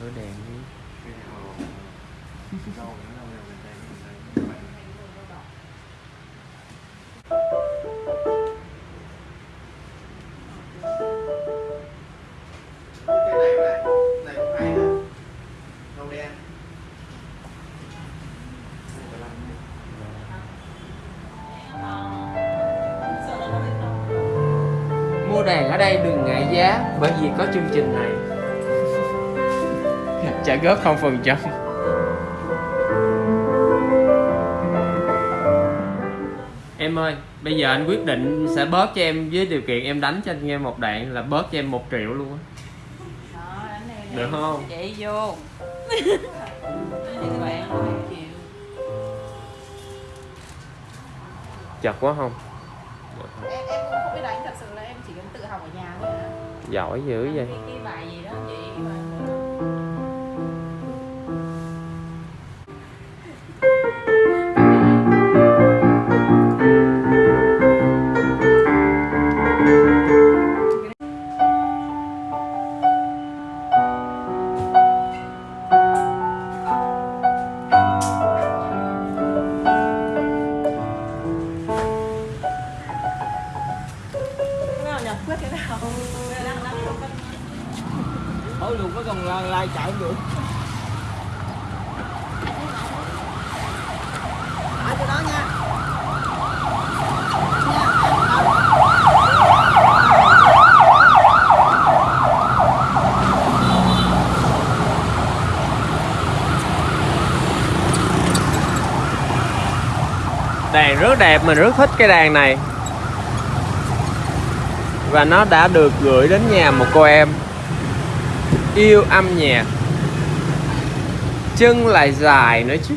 thổi đèn đi này này này cũng hay đen mua đèn ở đây đừng ngại giá, bởi vì có chương trình này trả góp không phần trăm. Em ơi bây giờ anh quyết định sẽ bớt cho em với điều kiện em đánh cho anh em một đoạn là bớt cho em một triệu luôn á. Đó, đánh này Được không? Chạy vô chật quá không? Em, em cũng không biết đánh thật sự là em chỉ cần tự học ở nhà thôi à. giỏi dữ vậy. Cái, cái bài gì đó chị quyết cái nào? Đang đang Thôi luôn có còn lai chạy không được. Ở chỗ đó nha. Đàn rất đẹp mình rất thích cái đàn này và nó đã được gửi đến nhà một cô em. Yêu âm nhạc. Chân lại dài nữa chứ.